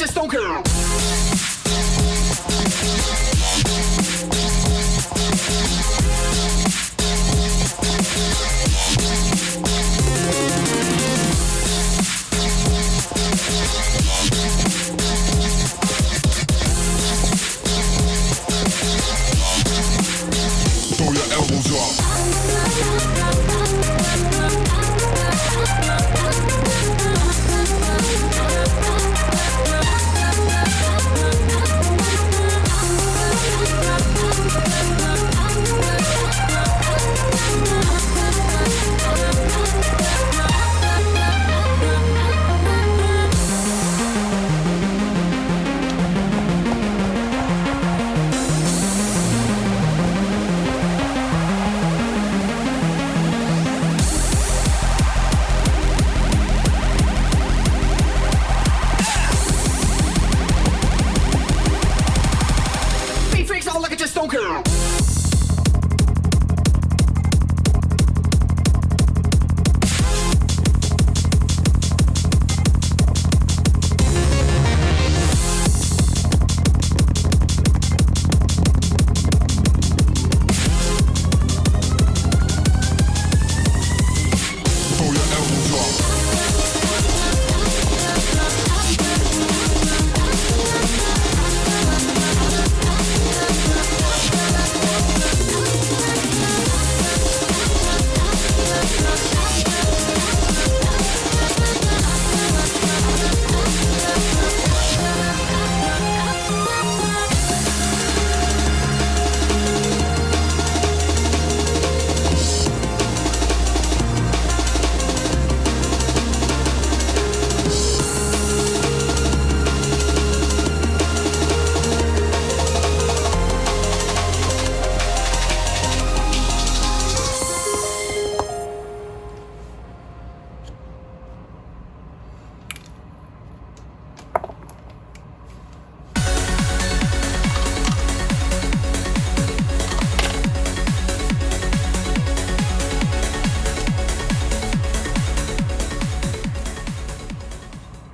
just don't care. Bye.